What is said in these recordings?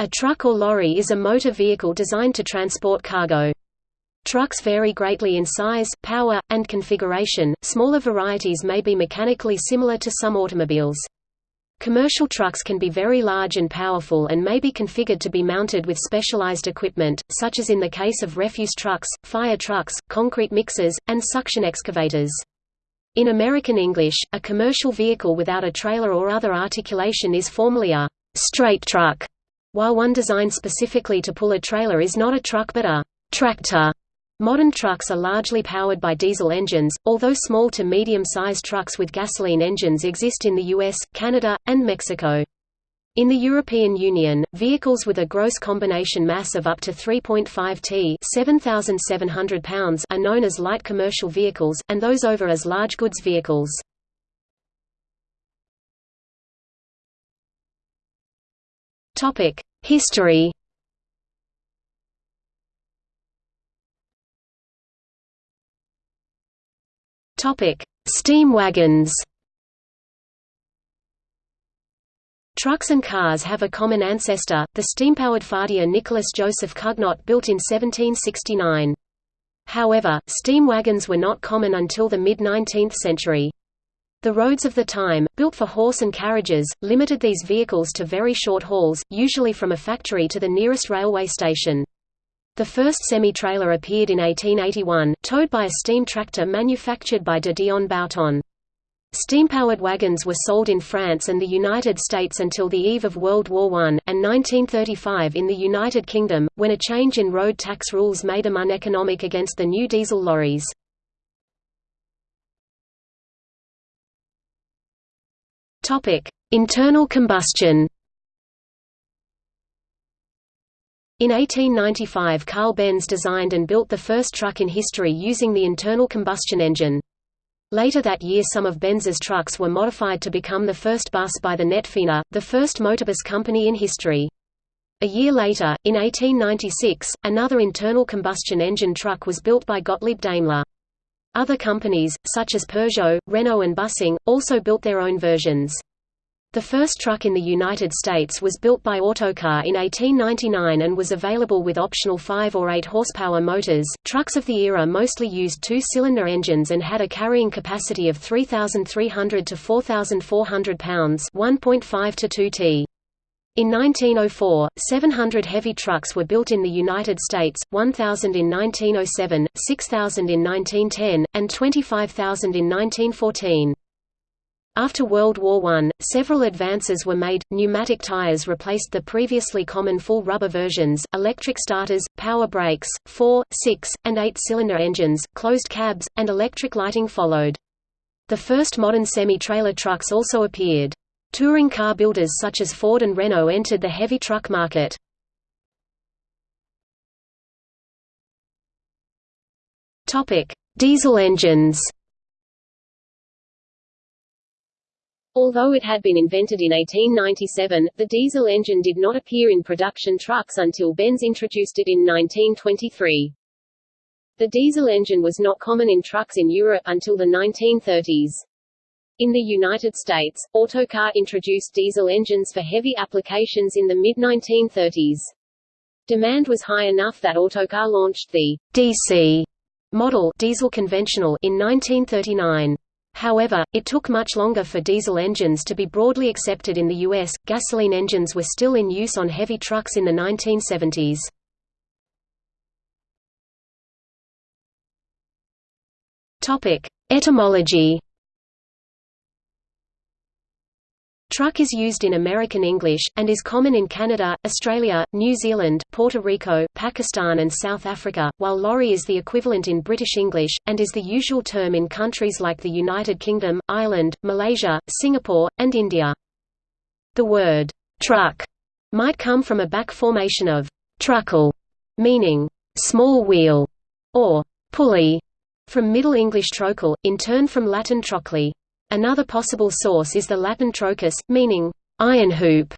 A truck or lorry is a motor vehicle designed to transport cargo. Trucks vary greatly in size, power, and configuration. Smaller varieties may be mechanically similar to some automobiles. Commercial trucks can be very large and powerful and may be configured to be mounted with specialized equipment, such as in the case of refuse trucks, fire trucks, concrete mixers, and suction excavators. In American English, a commercial vehicle without a trailer or other articulation is formally a straight truck, while one designed specifically to pull a trailer is not a truck but a tractor. Modern trucks are largely powered by diesel engines, although small to medium-sized trucks with gasoline engines exist in the US, Canada, and Mexico. In the European Union, vehicles with a gross combination mass of up to 3.5 t 7,700 pounds are known as light commercial vehicles, and those over as large goods vehicles. History Topic: Steam wagons. Trucks and cars have a common ancestor, the steam-powered fardier Nicholas Joseph Cugnot built in 1769. However, steam wagons were not common until the mid-19th century. The roads of the time, built for horse and carriages, limited these vehicles to very short hauls, usually from a factory to the nearest railway station. The first semi-trailer appeared in 1881, towed by a steam tractor manufactured by de Dion Bouton. Steam-powered wagons were sold in France and the United States until the eve of World War I, and 1935 in the United Kingdom, when a change in road tax rules made them uneconomic against the new diesel lorries. Internal combustion In 1895 Carl Benz designed and built the first truck in history using the internal combustion engine. Later that year some of Benz's trucks were modified to become the first bus by the Netphener, the first motorbus company in history. A year later, in 1896, another internal combustion engine truck was built by Gottlieb Daimler. Other companies, such as Peugeot, Renault and Büssing, also built their own versions. The first truck in the United States was built by Autocar in 1899 and was available with optional 5 or 8 horsepower motors. Trucks of the era mostly used two-cylinder engines and had a carrying capacity of 3,300 to 4,400 pounds, 1.5 to 2 t. In 1904, 700 heavy trucks were built in the United States, 1,000 in 1907, 6,000 in 1910, and 25,000 in 1914. After World War I, several advances were made, pneumatic tires replaced the previously common full rubber versions, electric starters, power brakes, 4, 6, and 8-cylinder engines, closed cabs, and electric lighting followed. The first modern semi-trailer trucks also appeared. Touring car builders such as Ford and Renault entered the heavy truck market. Diesel engines Although it had been invented in 1897, the diesel engine did not appear in production trucks until Benz introduced it in 1923. The diesel engine was not common in trucks in Europe until the 1930s. In the United States, Autocar introduced diesel engines for heavy applications in the mid-1930s. Demand was high enough that Autocar launched the DC model diesel conventional in 1939. However, it took much longer for diesel engines to be broadly accepted in the U.S. Gasoline engines were still in use on heavy trucks in the 1970s. Topic: Etymology Truck is used in American English, and is common in Canada, Australia, New Zealand, Puerto Rico, Pakistan and South Africa, while lorry is the equivalent in British English, and is the usual term in countries like the United Kingdom, Ireland, Malaysia, Singapore, and India. The word, truck, might come from a back formation of truckle, meaning small wheel, or pulley, from Middle English trochel, in turn from Latin trochlea. Another possible source is the Latin trochus, meaning iron hoop.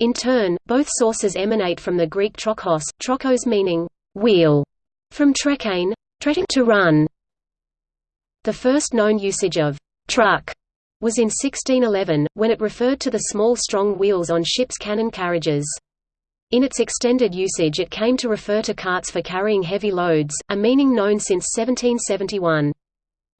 In turn, both sources emanate from the Greek trochos, trochos meaning wheel, from trekhein, to run. The first known usage of truck was in 1611, when it referred to the small strong wheels on ships' cannon carriages. In its extended usage it came to refer to carts for carrying heavy loads, a meaning known since 1771.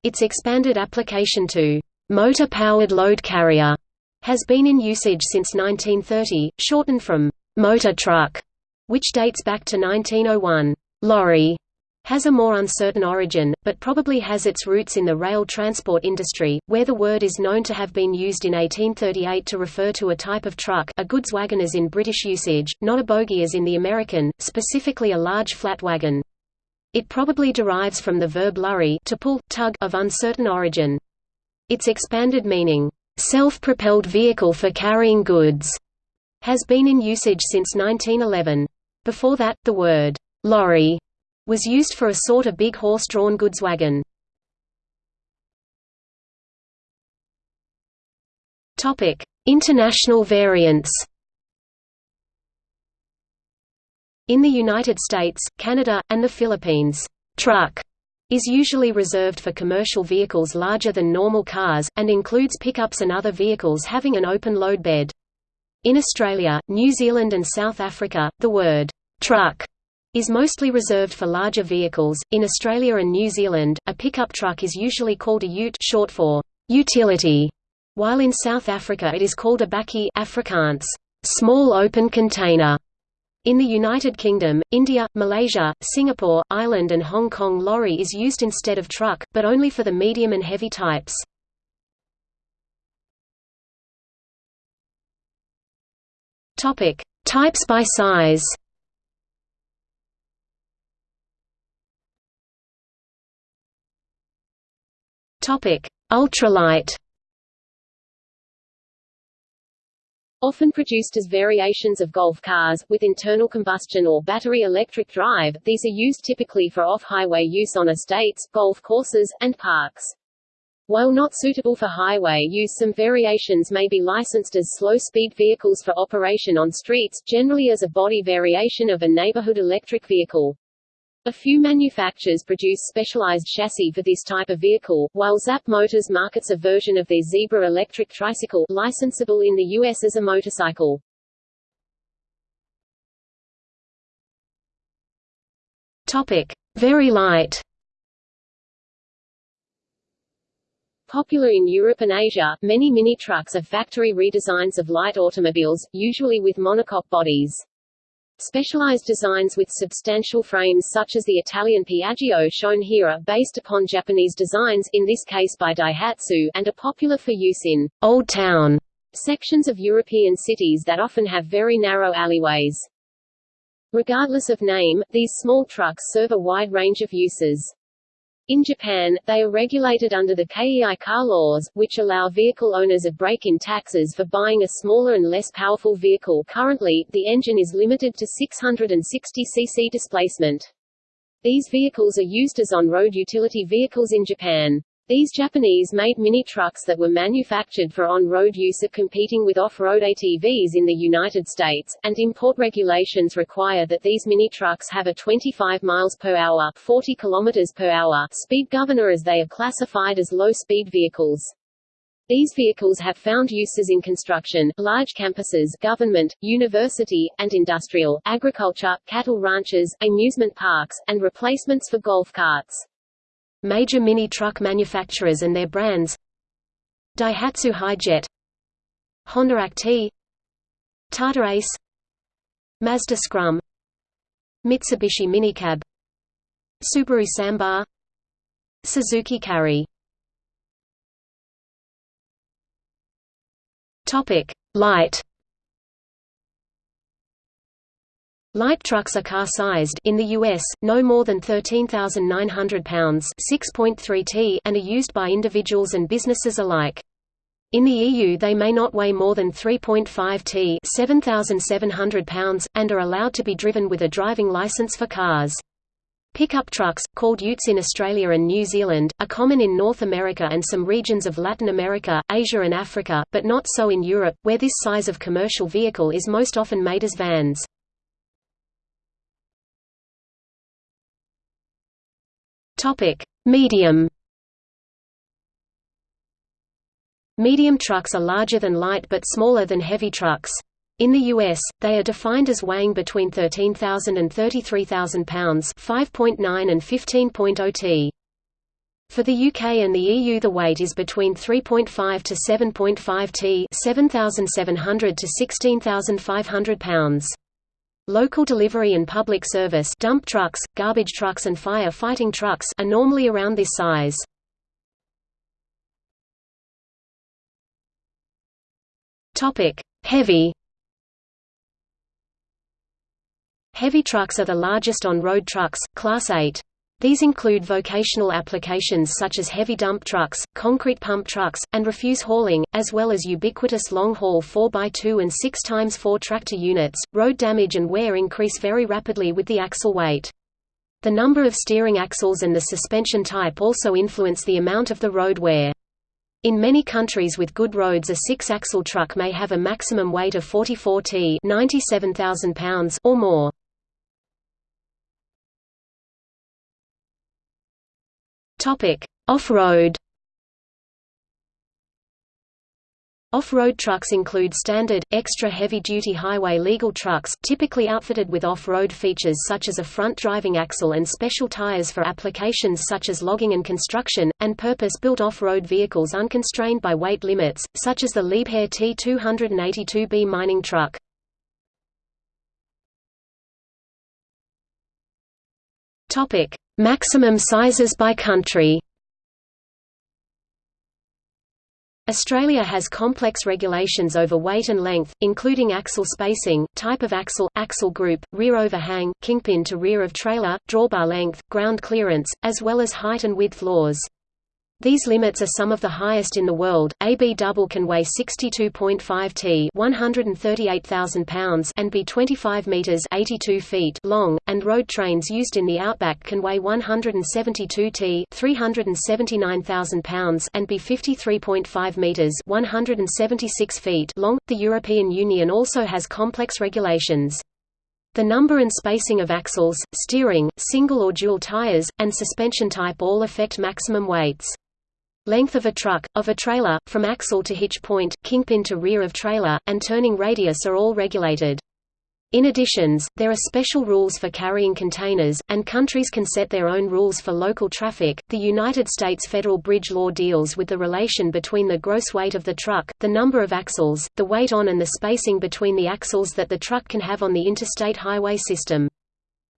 Its expanded application to motor-powered load carrier has been in usage since 1930, shortened from motor truck, which dates back to 1901. Lorry has a more uncertain origin, but probably has its roots in the rail transport industry, where the word is known to have been used in 1838 to refer to a type of truck a goods wagon as in British usage, not a bogie as in the American, specifically a large flat wagon. It probably derives from the verb lurry to pull, tug of uncertain origin. Its expanded meaning, self-propelled vehicle for carrying goods, has been in usage since 1911. Before that, the word lorry was used for a sort of big horse-drawn goods wagon. Topic: International variants. In the United States, Canada, and the Philippines, truck is usually reserved for commercial vehicles larger than normal cars, and includes pickups and other vehicles having an open load bed. In Australia, New Zealand and South Africa, the word truck is mostly reserved for larger vehicles. In Australia and New Zealand, a pickup truck is usually called a ute short for utility, while in South Africa it is called a bakkie Afrikaans, small open container. In the United Kingdom, India, Malaysia, Singapore, Ireland and Hong Kong lorry is used instead of truck, but only for the medium and heavy types. Types by size. Ultralight. Often produced as variations of Golf cars, with internal combustion or battery electric drive, these are used typically for off-highway use on estates, golf courses, and parks. While not suitable for highway use some variations may be licensed as slow-speed vehicles for operation on streets, generally as a body variation of a neighborhood electric vehicle. A few manufacturers produce specialized chassis for this type of vehicle, while Zap Motors markets a version of their Xebra electric tricycle, licensable in the U.S. as a motorcycle. Topic. Very light Popular in Europe and Asia, many mini trucks are factory redesigns of light automobiles, usually with monocoque bodies. Specialized designs with substantial frames such as the Italian Piaggio shown here are based upon Japanese designs in this case by Daihatsu and are popular for use in Old Town sections of European cities that often have very narrow alleyways. Regardless of name, these small trucks serve a wide range of uses. In Japan, they are regulated under the KEI car laws, which allow vehicle owners a break-in taxes for buying a smaller and less powerful vehicle currently, the engine is limited to 660 cc displacement. These vehicles are used as on-road utility vehicles in Japan. These Japanese-made mini-trucks that were manufactured for on-road use are competing with off-road ATVs in the United States, and import regulations require that these mini-trucks have a 25 miles per hour 40 kilometers per hour speed governor as they are classified as low-speed vehicles. These vehicles have found uses in construction, large campuses, government, university, and industrial, agriculture, cattle ranches, amusement parks, and replacements for golf carts. Major mini-truck manufacturers and their brands. Daihatsu Hi-Jet Honda Acty Tata Ace Mazda Scrum Mitsubishi Minicab Subaru Sambar Suzuki Carry. Topic: Light Light trucks are car-sized in the US, no more than 13,900 pounds (6.3 t) and are used by individuals and businesses alike. In the EU they may not weigh more than 3.5 t 7,700 pounds, and are allowed to be driven with a driving license for cars. Pickup trucks, called utes in Australia and New Zealand, are common in North America and some regions of Latin America, Asia and Africa, but not so in Europe, where this size of commercial vehicle is most often made as vans. Topic: Medium. Medium trucks are larger than light but smaller than heavy trucks. In the US, they are defined as weighing between 13,000 and 33,000 pounds 5.9 and 15.0 t. For the UK and the EU the weight is between 3.5 to 7.5 t 7,700 to 16,500 pounds. Local delivery and public service dump trucks, garbage trucks and fire fighting trucks are normally around this size. Heavy Heavy trucks are the largest on-road trucks, Class 8. These include vocational applications such as heavy dump trucks, concrete pump trucks, and refuse hauling, as well as ubiquitous long-haul 4x2 and 6x4 tractor units. Road damage and wear increase very rapidly with the axle weight. The number of steering axles and the suspension type also influence the amount of the road wear. In many countries with good roads a six-axle truck may have a maximum weight of 44 t 97,000 pounds or more. Off-road Off-road trucks include standard, extra heavy-duty highway legal trucks, typically outfitted with off-road features such as a front driving axle and special tires for applications such as logging and construction, and purpose-built off-road vehicles unconstrained by weight limits, such as the Liebherr T282B mining truck. Maximum sizes by country Australia has complex regulations over weight and length, including axle spacing, type of axle, axle group, rear overhang, kingpin to rear of trailer, drawbar length, ground clearance, as well as height and width laws. These limits are some of the highest in the world. AB double can weigh 62.5 t, 138,000 pounds, and be 25 meters, 82 feet long, and road trains used in the outback can weigh 172 t, 379,000 pounds, and be 53.5 meters, 176 feet long. The European Union also has complex regulations. The number and spacing of axles, steering, single or dual tires, and suspension type all affect maximum weights. Length of a truck, of a trailer, from axle to hitch point, kingpin to rear of trailer, and turning radius are all regulated. In additions, there are special rules for carrying containers, and countries can set their own rules for local traffic. The United States federal bridge law deals with the relation between the gross weight of the truck, the number of axles, the weight on and the spacing between the axles that the truck can have on the interstate highway system.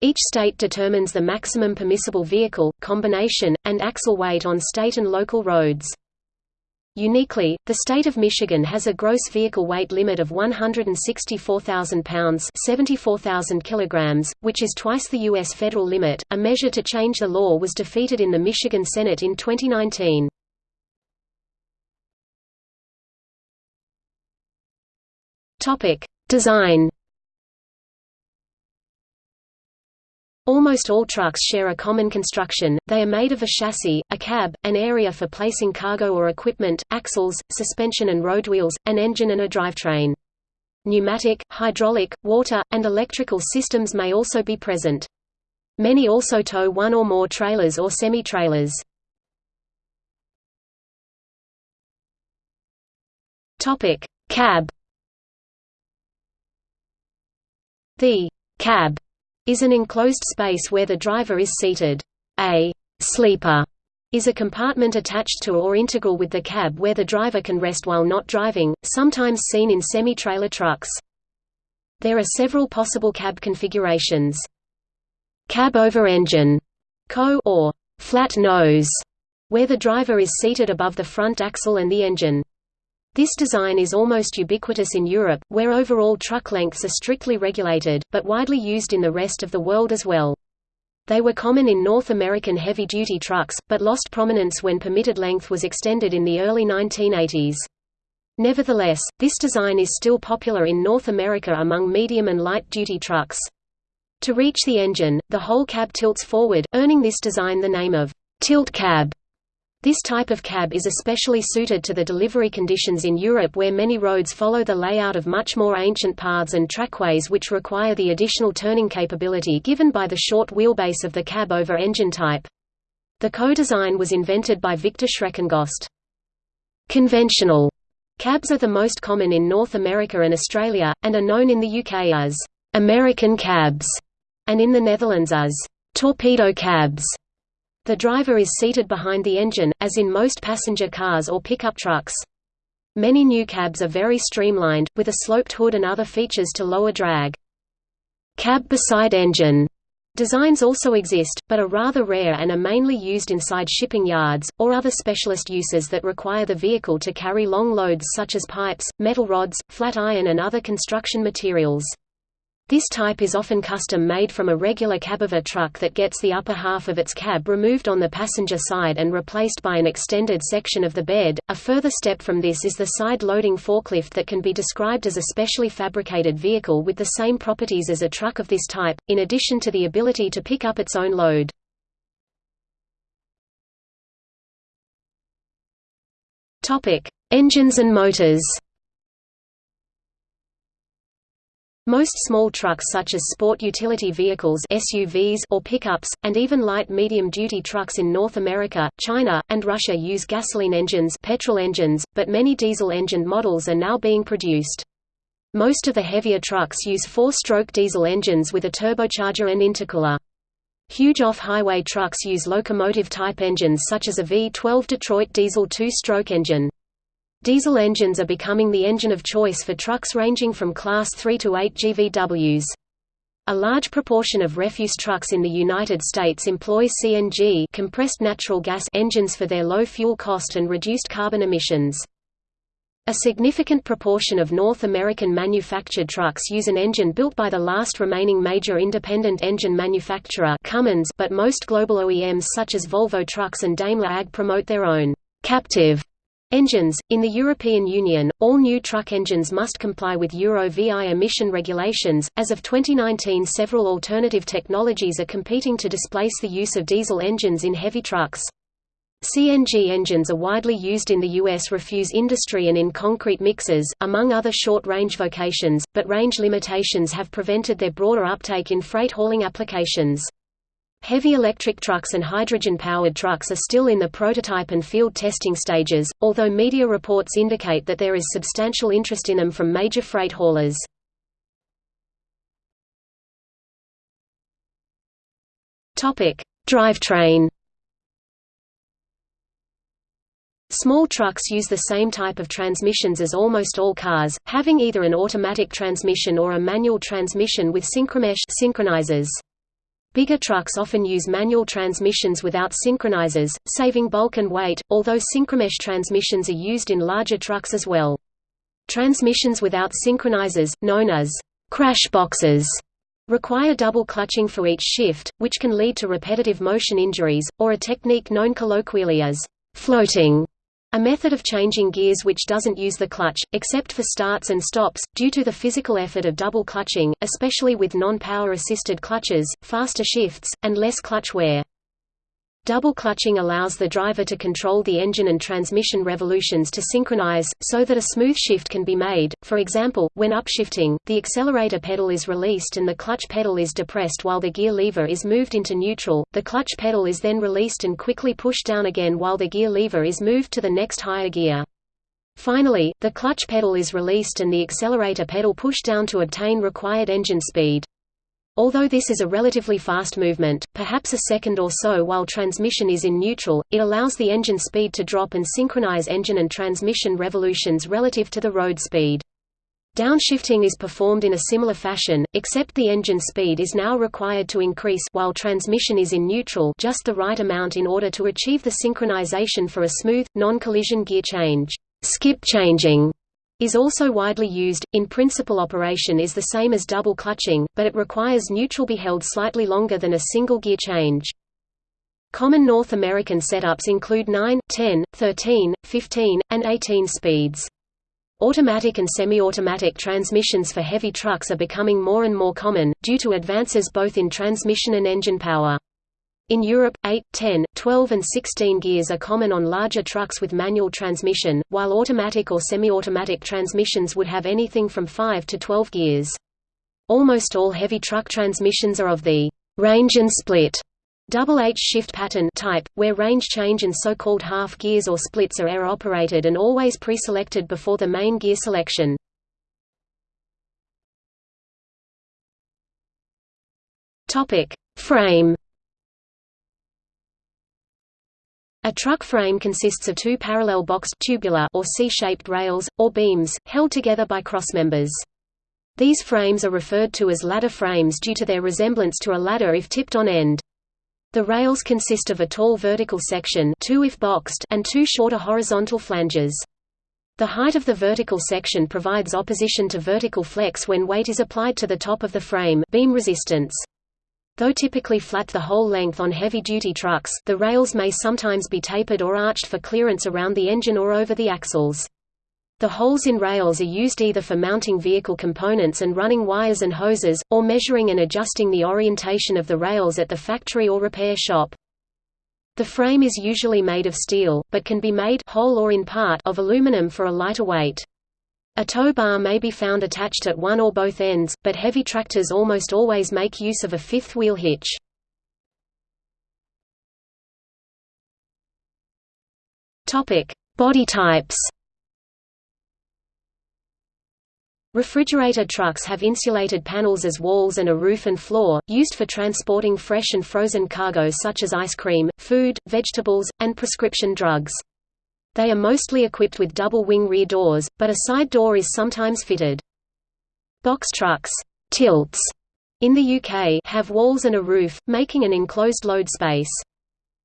Each state determines the maximum permissible vehicle, combination, and axle weight on state and local roads. Uniquely, the state of Michigan has a gross vehicle weight limit of 164,000 pounds (74,000 kilograms), which is twice the U.S. federal limit. A measure to change the law was defeated in the Michigan Senate in 2019. Topic: Design. Almost all trucks share a common construction, they are made of a chassis, a cab, an area for placing cargo or equipment, axles, suspension and road wheels, an engine and a drivetrain. Pneumatic, hydraulic, water, and electrical systems may also be present. Many also tow one or more trailers or semi-trailers. Cab The cab is an enclosed space where the driver is seated. A sleeper is a compartment attached to or integral with the cab where the driver can rest while not driving, sometimes seen in semi-trailer trucks. There are several possible cab configurations. Cab over engine, co or flat nose, where the driver is seated above the front axle and the engine. This design is almost ubiquitous in Europe, where overall truck lengths are strictly regulated, but widely used in the rest of the world as well. They were common in North American heavy-duty trucks, but lost prominence when permitted length was extended in the early 1980s. Nevertheless, this design is still popular in North America among medium and light-duty trucks. To reach the engine, the whole cab tilts forward, earning this design the name of tilt cab. This type of cab is especially suited to the delivery conditions in Europe where many roads follow the layout of much more ancient paths and trackways which require the additional turning capability given by the short wheelbase of the cab over engine type. The co-design was invented by Viktor Schreckengost. Conventional Cabs are the most common in North America and Australia, and are known in the UK as American cabs, and in the Netherlands as torpedo cabs. The driver is seated behind the engine, as in most passenger cars or pickup trucks. Many new cabs are very streamlined, with a sloped hood and other features to lower drag. Cab beside engine Designs also exist, but are rather rare and are mainly used inside shipping yards, or other specialist uses that require the vehicle to carry long loads such as pipes, metal rods, flat iron and other construction materials. This type is often custom-made from a regular cabover truck that gets the upper half of its cab removed on the passenger side and replaced by an extended section of the bed. A further step from this is the side-loading forklift that can be described as a specially fabricated vehicle with the same properties as a truck of this type, in addition to the ability to pick up its own load. Engines and motors. Most small trucks such as sport utility vehicles SUVs or pickups, and even light medium-duty trucks in North America, China, and Russia use gasoline engines, petrol engines but many diesel-engined models are now being produced. Most of the heavier trucks use four-stroke diesel engines with a turbocharger and intercooler. Huge off-highway trucks use locomotive-type engines such as a V12 Detroit diesel two-stroke engine. Diesel engines are becoming the engine of choice for trucks ranging from Class 3 to 8 GVWs. A large proportion of refuse trucks in the United States employ CNG compressed natural gas engines for their low fuel cost and reduced carbon emissions. A significant proportion of North American manufactured trucks use an engine built by the last remaining major independent engine manufacturer Cummins, but most global OEMs such as Volvo Trucks and Daimler AG promote their own captive Engines In the European Union, all new truck engines must comply with Euro VI emission regulations. As of 2019, several alternative technologies are competing to displace the use of diesel engines in heavy trucks. CNG engines are widely used in the U.S. refuse industry and in concrete mixers, among other short-range vocations, but range limitations have prevented their broader uptake in freight hauling applications. Heavy electric trucks and hydrogen-powered trucks are still in the prototype and field testing stages, although media reports indicate that there is substantial interest in them from major freight haulers. Drivetrain Small trucks use the same type of transmissions as almost all cars, having either an automatic transmission or a manual transmission with synchromesh synchronizers. Bigger trucks often use manual transmissions without synchronizers, saving bulk and weight, although synchromesh transmissions are used in larger trucks as well. Transmissions without synchronizers, known as crash boxes, require double clutching for each shift, which can lead to repetitive motion injuries, or a technique known colloquially as floating. A method of changing gears which doesn't use the clutch, except for starts and stops, due to the physical effort of double clutching, especially with non-power assisted clutches, faster shifts, and less clutch wear. Double clutching allows the driver to control the engine and transmission revolutions to synchronize, so that a smooth shift can be made. For example, when upshifting, the accelerator pedal is released and the clutch pedal is depressed while the gear lever is moved into neutral. The clutch pedal is then released and quickly pushed down again while the gear lever is moved to the next higher gear. Finally, the clutch pedal is released and the accelerator pedal pushed down to obtain required engine speed. Although this is a relatively fast movement, perhaps a second or so while transmission is in neutral, it allows the engine speed to drop and synchronize engine and transmission revolutions relative to the road speed. Downshifting is performed in a similar fashion, except the engine speed is now required to increase while transmission is in neutral just the right amount in order to achieve the synchronization for a smooth, non-collision gear change. Skip changing is also widely used. In principle operation is the same as double clutching, but it requires neutral be held slightly longer than a single gear change. Common North American setups include 9, 10, 13, 15, and 18 speeds. Automatic and semi-automatic transmissions for heavy trucks are becoming more and more common, due to advances both in transmission and engine power. In Europe, 8, 10, 12 and 16 gears are common on larger trucks with manual transmission, while automatic or semi-automatic transmissions would have anything from 5 to 12 gears. Almost all heavy truck transmissions are of the range and split Double H shift pattern type, where range change and so-called half gears or splits are air-operated and always pre-selected before the main gear selection. Frame. A truck frame consists of two parallel boxed tubular or C-shaped rails, or beams, held together by crossmembers. These frames are referred to as ladder frames due to their resemblance to a ladder if tipped on end. The rails consist of a tall vertical section two if boxed and two shorter horizontal flanges. The height of the vertical section provides opposition to vertical flex when weight is applied to the top of the frame beam resistance. Though typically flat the whole length on heavy-duty trucks, the rails may sometimes be tapered or arched for clearance around the engine or over the axles. The holes in rails are used either for mounting vehicle components and running wires and hoses, or measuring and adjusting the orientation of the rails at the factory or repair shop. The frame is usually made of steel, but can be made whole or in part of aluminum for a lighter weight. A tow bar may be found attached at one or both ends, but heavy tractors almost always make use of a fifth wheel hitch. Topic: Body types Refrigerator trucks have insulated panels as walls and a roof and floor, used for transporting fresh and frozen cargo such as ice cream, food, vegetables, and prescription drugs. They are mostly equipped with double-wing rear doors, but a side door is sometimes fitted. Box trucks tilts, in the UK have walls and a roof, making an enclosed load space.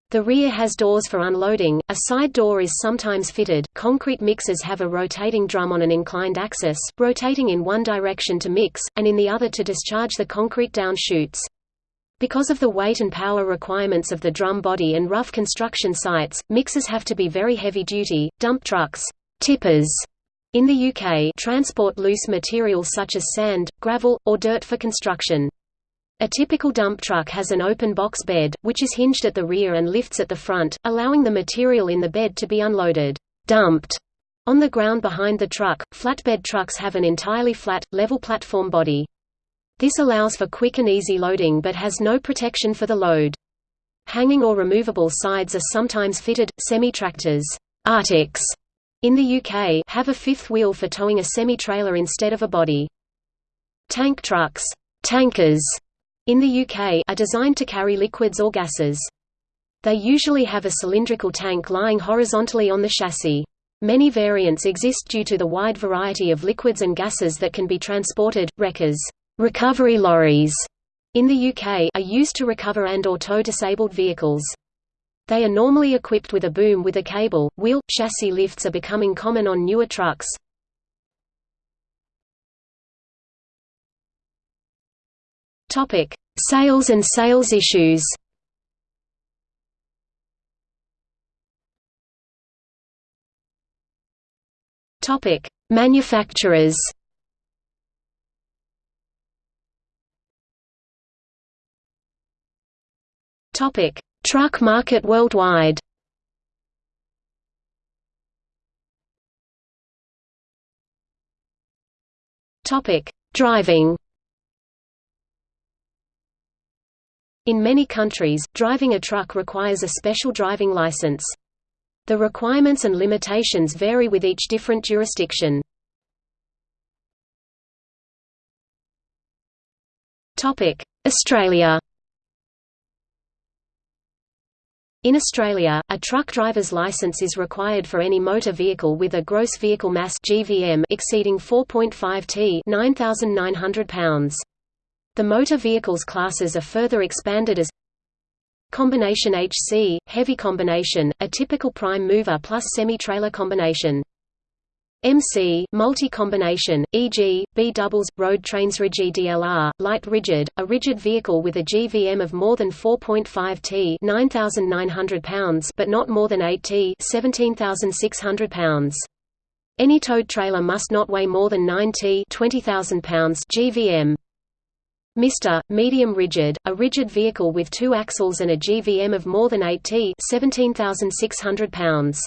The rear has doors for unloading, a side door is sometimes fitted. Concrete mixers have a rotating drum on an inclined axis, rotating in one direction to mix, and in the other to discharge the concrete down chutes. Because of the weight and power requirements of the drum body and rough construction sites, mixers have to be very heavy-duty. Dump trucks tippers in the UK transport loose materials such as sand, gravel, or dirt for construction. A typical dump truck has an open box bed, which is hinged at the rear and lifts at the front, allowing the material in the bed to be unloaded dumped on the ground behind the truck. Flatbed trucks have an entirely flat, level platform body. This allows for quick and easy loading but has no protection for the load. Hanging or removable sides are sometimes fitted. Semi-tractors in the UK have a fifth wheel for towing a semi-trailer instead of a body. Tank trucks tankers in the UK are designed to carry liquids or gases. They usually have a cylindrical tank lying horizontally on the chassis. Many variants exist due to the wide variety of liquids and gases that can be transported. Wreckers, recovery lorries, in the UK are used to recover and or tow disabled vehicles. They are normally equipped with a boom with a cable. Wheel chassis lifts are becoming common on newer trucks. Topic: Sales and sales issues. Topic: Manufacturers. Topic: Truck market worldwide. Topic: Driving. In many countries, driving a truck requires a special driving license. The requirements and limitations vary with each different jurisdiction. Australia In Australia, a truck driver's license is required for any motor vehicle with a gross vehicle mass (GVM) exceeding 4.5 t (9,900 pounds). The motor vehicles classes are further expanded as Combination HC, heavy combination, a typical prime mover plus semi-trailer combination. MC, multi-combination, e.g., B-doubles, road trains rigid DLR, light rigid, a rigid vehicle with a GVM of more than 4.5 t 9,900 pounds but not more than 8 t 17,600 pounds. Any towed trailer must not weigh more than 9 t 20,000 pounds GVM. Mr. Medium rigid, a rigid vehicle with two axles and a GVM of more than 8 t 17,600 pounds.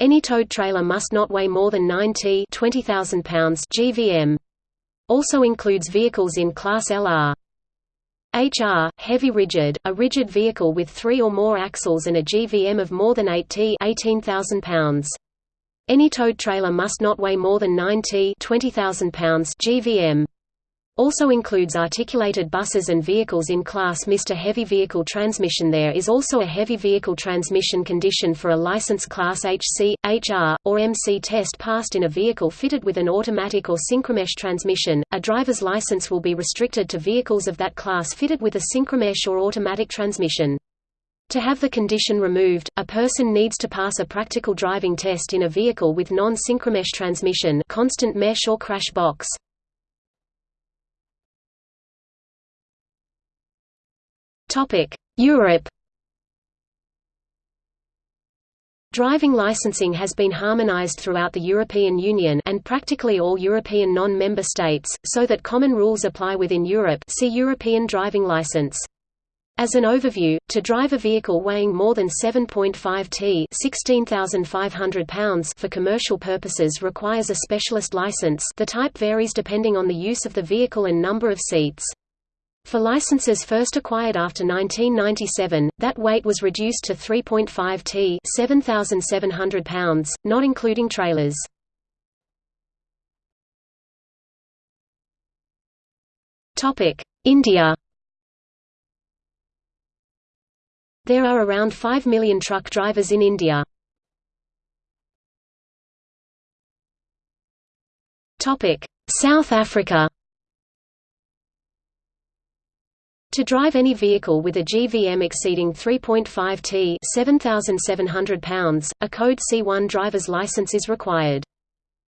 Any towed trailer must not weigh more than 9 t 20,000 pounds GVM. Also includes vehicles in Class LR. HR, heavy rigid, a rigid vehicle with three or more axles and a GVM of more than 8 t 18,000 pounds. Any towed trailer must not weigh more than 9 t 20,000 pounds GVM. Also includes articulated buses and vehicles in Class Mr Heavy Vehicle Transmission There is also a heavy vehicle transmission condition for a license Class HC, HR, or MC test passed in a vehicle fitted with an automatic or synchromesh transmission. A driver's license will be restricted to vehicles of that class fitted with a synchromesh or automatic transmission. To have the condition removed, a person needs to pass a practical driving test in a vehicle with non-synchromesh transmission constant mesh or crash box. Europe Driving licensing has been harmonized throughout the European Union and practically all European non-member states, so that common rules apply within Europe see European driving license. As an overview, to drive a vehicle weighing more than 7.5 t 16,500 pounds for commercial purposes requires a specialist license the type varies depending on the use of the vehicle and number of seats. For licenses first acquired after 1997, that weight was reduced to 3.5 t 7,700 pounds, not including trailers. India There are around 5 million truck drivers in India. South Africa To drive any vehicle with a GVM exceeding 3.5 t 7,700 pounds, a Code C1 driver's license is required.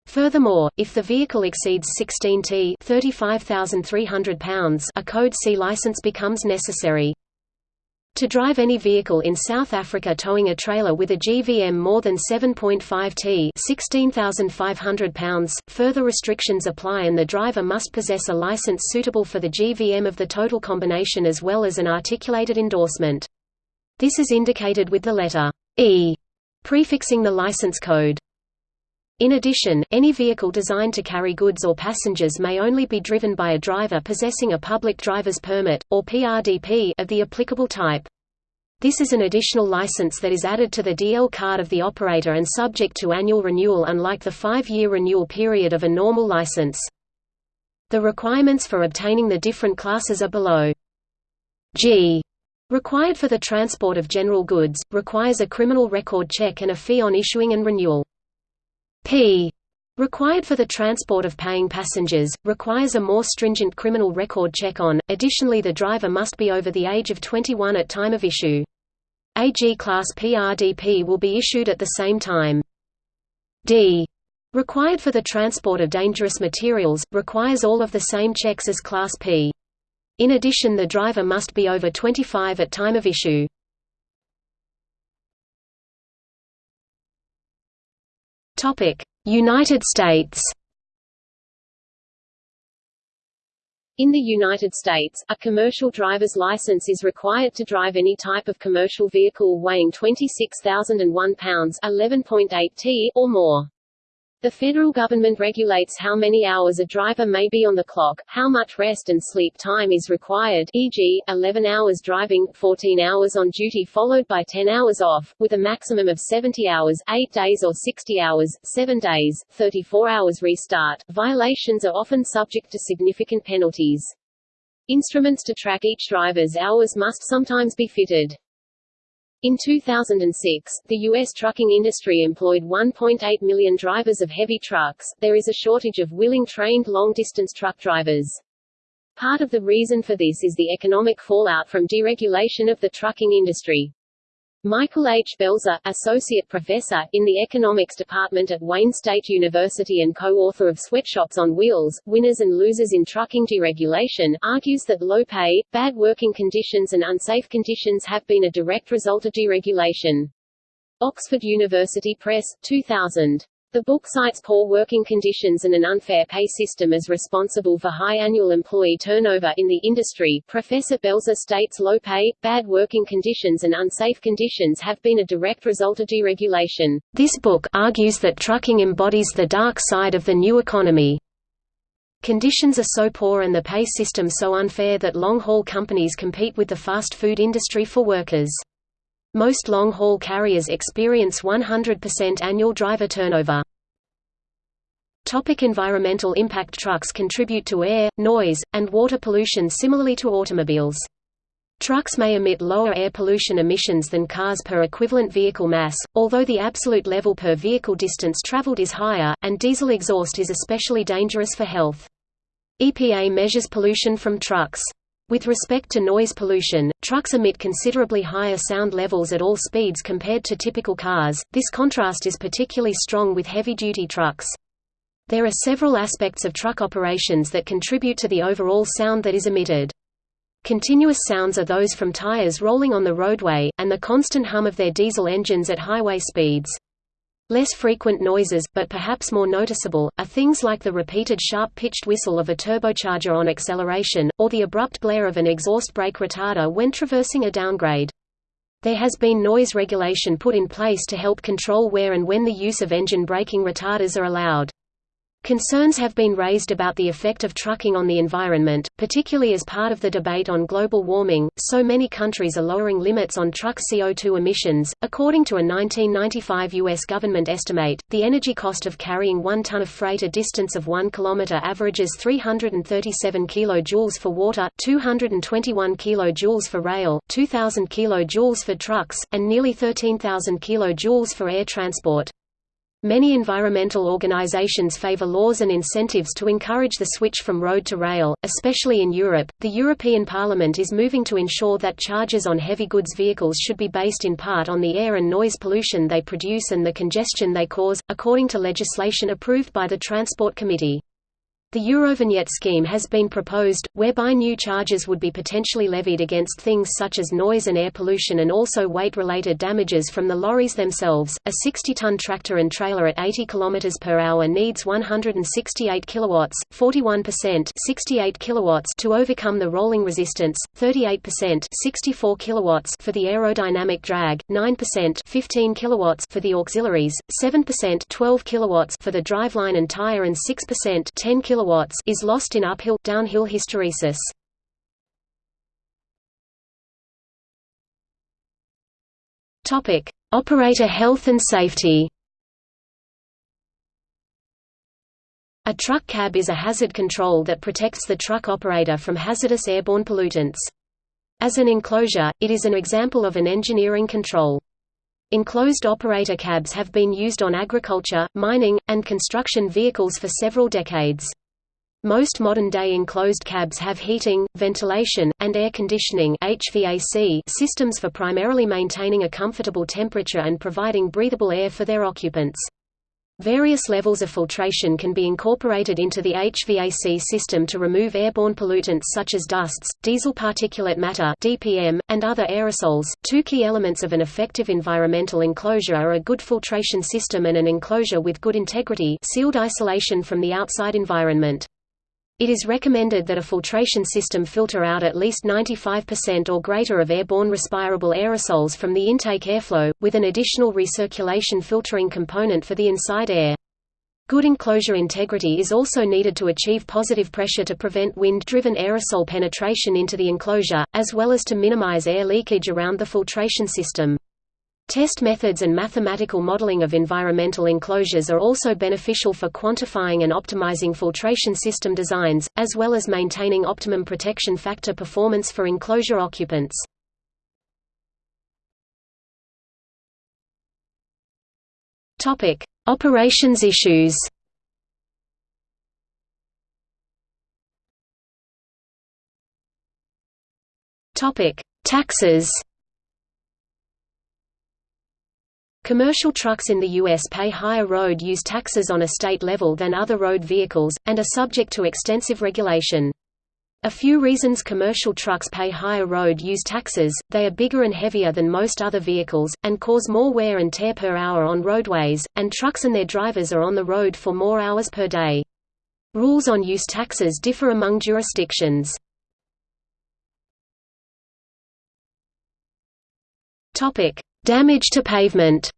Furthermore, if the vehicle exceeds 16 t 35,300 pounds, a Code C license becomes necessary. To drive any vehicle in South Africa towing a trailer with a GVM more than 7.5 t 16,500 pounds, further restrictions apply and the driver must possess a license suitable for the GVM of the total combination as well as an articulated endorsement. This is indicated with the letter E prefixing the license code. In addition, any vehicle designed to carry goods or passengers may only be driven by a driver possessing a public driver's permit, or PRDP, of the applicable type. This is an additional license that is added to the DL card of the operator and subject to annual renewal unlike the five-year renewal period of a normal license. The requirements for obtaining the different classes are below. G required for the transport of general goods, requires a criminal record check and a fee on issuing and renewal. P required for the transport of paying passengers, requires a more stringent criminal record check on, additionally the driver must be over the age of 21 at time of issue. A G-class PRDP will be issued at the same time. D required for the transport of dangerous materials, requires all of the same checks as Class P. In addition the driver must be over 25 at time of issue. United States In the United States, a commercial driver's license is required to drive any type of commercial vehicle weighing 26,001 pounds 11.8 t or more. The federal government regulates how many hours a driver may be on the clock, how much rest and sleep time is required e.g., 11 hours driving, 14 hours on duty followed by 10 hours off, with a maximum of 70 hours 8 days or 60 hours, 7 days, 34 hours restart. Violations are often subject to significant penalties. Instruments to track each driver's hours must sometimes be fitted. In 2006, the U.S. trucking industry employed 1.8 million drivers of heavy trucks. There is a shortage of willing trained long-distance truck drivers. Part of the reason for this is the economic fallout from deregulation of the trucking industry. Michael H. Belzer, Associate Professor, in the Economics Department at Wayne State University and co-author of Sweatshops on Wheels, Winners and Losers in Trucking Deregulation, argues that low pay, bad working conditions and unsafe conditions have been a direct result of deregulation. Oxford University Press, 2000. The book cites poor working conditions and an unfair pay system as responsible for high annual employee turnover in the industry. Professor Belzer states low pay, bad working conditions and unsafe conditions have been a direct result of deregulation. This book argues that trucking embodies the dark side of the new economy. Conditions are so poor and the pay system so unfair that long-haul companies compete with the fast food industry for workers. Most long-haul carriers experience 100% annual driver turnover. Topic environmental impact Trucks contribute to air, noise, and water pollution similarly to automobiles. Trucks may emit lower air pollution emissions than cars per equivalent vehicle mass, although the absolute level per vehicle distance traveled is higher, and diesel exhaust is especially dangerous for health. EPA measures pollution from trucks. With respect to noise pollution, trucks emit considerably higher sound levels at all speeds compared to typical cars. This contrast is particularly strong with heavy-duty trucks. There are several aspects of truck operations that contribute to the overall sound that is emitted. Continuous sounds are those from tires rolling on the roadway, and the constant hum of their diesel engines at highway speeds. Less frequent noises, but perhaps more noticeable, are things like the repeated sharp-pitched whistle of a turbocharger on acceleration, or the abrupt blare of an exhaust brake retarder when traversing a downgrade. There has been noise regulation put in place to help control where and when the use of engine braking retarders are allowed. Concerns have been raised about the effect of trucking on the environment, particularly as part of the debate on global warming. So many countries are lowering limits on truck CO2 emissions. According to a 1995 U.S. government estimate, the energy cost of carrying one ton of freight a distance of 1 km averages 337 kJ for water, 221 kJ for rail, 2,000 kJ for trucks, and nearly 13,000 kJ for air transport. Many environmental organizations favor laws and incentives to encourage the switch from road to rail, especially in Europe. The European Parliament is moving to ensure that charges on heavy goods vehicles should be based in part on the air and noise pollution they produce and the congestion they cause, according to legislation approved by the Transport Committee. The Eurovignette scheme has been proposed, whereby new charges would be potentially levied against things such as noise and air pollution and also weight-related damages from the lorries themselves. A 60-ton tractor and trailer at 80 km per hour needs 168 kilowatts, 41% 68 kilowatts to overcome the rolling resistance, 38% 64 kilowatts for the aerodynamic drag, 9% 15 kilowatts for the auxiliaries, 7% 12 kilowatts for the driveline and tire and 6% 10 kilowatts is lost in uphill downhill hysteresis. Topic: Operator health and safety. A truck cab is a hazard control that protects the truck operator from hazardous airborne pollutants. As an enclosure, it is an example of an engineering control. Enclosed operator cabs have been used on agriculture, mining, and construction vehicles for several decades. Most modern-day enclosed cabs have heating, ventilation, and air conditioning HVAC systems for primarily maintaining a comfortable temperature and providing breathable air for their occupants. Various levels of filtration can be incorporated into the HVAC system to remove airborne pollutants such as dusts, diesel particulate matter (DPM), and other aerosols. Two key elements of an effective environmental enclosure are a good filtration system and an enclosure with good integrity, sealed isolation from the outside environment. It is recommended that a filtration system filter out at least 95% or greater of airborne respirable aerosols from the intake airflow, with an additional recirculation filtering component for the inside air. Good enclosure integrity is also needed to achieve positive pressure to prevent wind-driven aerosol penetration into the enclosure, as well as to minimize air leakage around the filtration system. Test methods and mathematical modeling of environmental enclosures are also beneficial for quantifying and optimizing filtration system designs, as well as maintaining optimum protection factor performance for enclosure occupants. Operations issues Taxes Commercial trucks in the U.S. pay higher road use taxes on a state level than other road vehicles, and are subject to extensive regulation. A few reasons commercial trucks pay higher road use taxes, they are bigger and heavier than most other vehicles, and cause more wear and tear per hour on roadways, and trucks and their drivers are on the road for more hours per day. Rules on use taxes differ among jurisdictions. Damage to pavement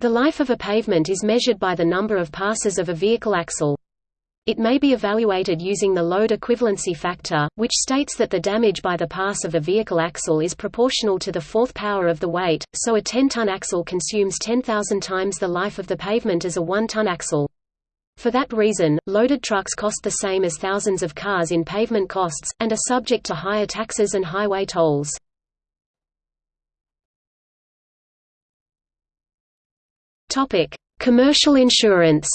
The life of a pavement is measured by the number of passes of a vehicle axle. It may be evaluated using the load equivalency factor, which states that the damage by the pass of a vehicle axle is proportional to the fourth power of the weight, so a 10-ton axle consumes 10,000 times the life of the pavement as a 1-ton axle. For that reason, loaded trucks cost the same as thousands of cars in pavement costs, and are subject to higher taxes and highway tolls. Commercial insurance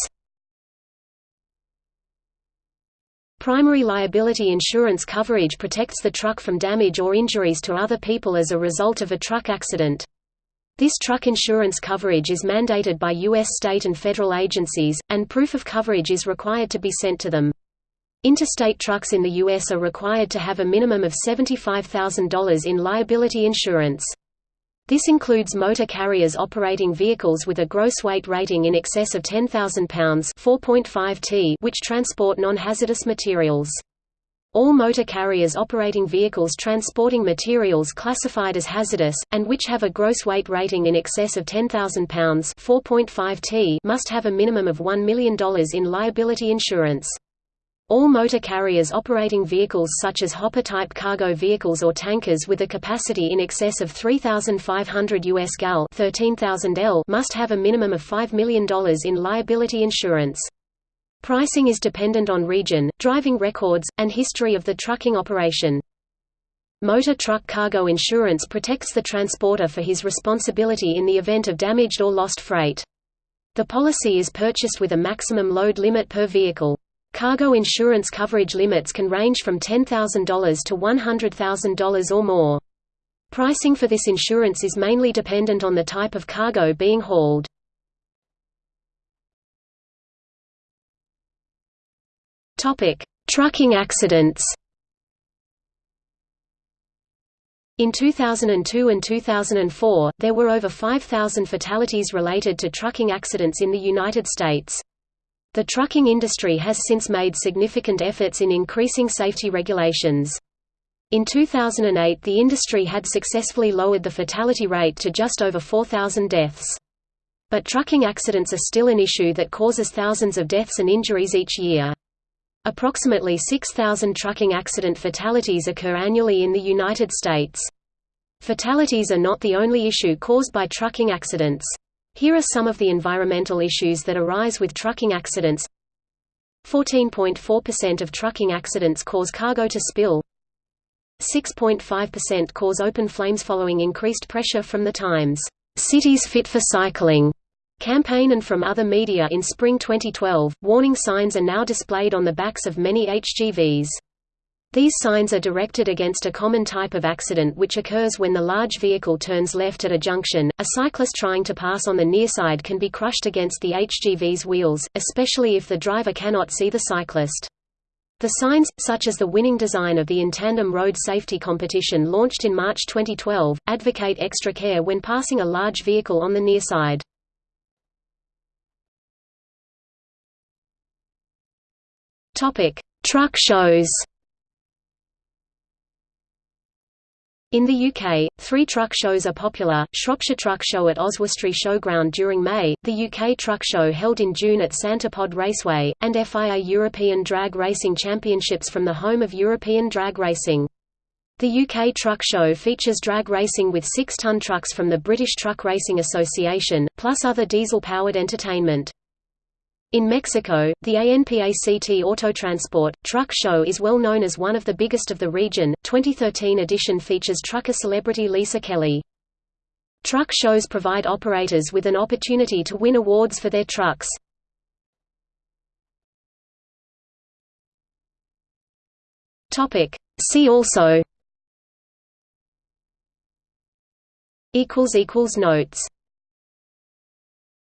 Primary liability insurance coverage protects the truck from damage or injuries to other people as a result of a truck accident. This truck insurance coverage is mandated by U.S. state and federal agencies, and proof of coverage is required to be sent to them. Interstate trucks in the U.S. are required to have a minimum of $75,000 in liability insurance. This includes motor carriers operating vehicles with a gross weight rating in excess of 10,000 pounds 4.5 t which transport non-hazardous materials. All motor carriers operating vehicles transporting materials classified as hazardous, and which have a gross weight rating in excess of 10,000 pounds 4.5 t must have a minimum of $1 million in liability insurance. All motor carriers operating vehicles such as hopper-type cargo vehicles or tankers with a capacity in excess of 3,500 US gal 13,000 L must have a minimum of $5 million in liability insurance. Pricing is dependent on region, driving records, and history of the trucking operation. Motor truck cargo insurance protects the transporter for his responsibility in the event of damaged or lost freight. The policy is purchased with a maximum load limit per vehicle. Cargo insurance coverage limits can range from $10,000 to $100,000 or more. Pricing for this insurance is mainly dependent on the type of cargo being hauled. Trucking accidents In 2002 and 2004, there were over 5,000 fatalities related to trucking accidents in the United States. The trucking industry has since made significant efforts in increasing safety regulations. In 2008 the industry had successfully lowered the fatality rate to just over 4,000 deaths. But trucking accidents are still an issue that causes thousands of deaths and injuries each year. Approximately 6,000 trucking accident fatalities occur annually in the United States. Fatalities are not the only issue caused by trucking accidents. Here are some of the environmental issues that arise with trucking accidents. 14.4% of trucking accidents cause cargo to spill. 6.5% cause open flames following increased pressure from the Times, "'Cities Fit for Cycling' campaign and from other media in spring 2012, warning signs are now displayed on the backs of many HGVs. These signs are directed against a common type of accident which occurs when the large vehicle turns left at a junction. A cyclist trying to pass on the near side can be crushed against the HGV's wheels, especially if the driver cannot see the cyclist. The signs, such as the winning design of the InTandem Road Safety Competition launched in March 2012, advocate extra care when passing a large vehicle on the near side. Truck shows In the UK, three truck shows are popular, Shropshire Truck Show at Oswestry Showground during May, the UK Truck Show held in June at Santa Pod Raceway, and FIA European Drag Racing Championships from the home of European Drag Racing. The UK Truck Show features drag racing with six-ton trucks from the British Truck Racing Association, plus other diesel-powered entertainment. In Mexico, the ANPACT Autotransport Truck Show is well known as one of the biggest of the region. 2013 edition features trucker celebrity Lisa Kelly. Truck shows provide operators with an opportunity to win awards for their trucks. Topic: See also equals equals notes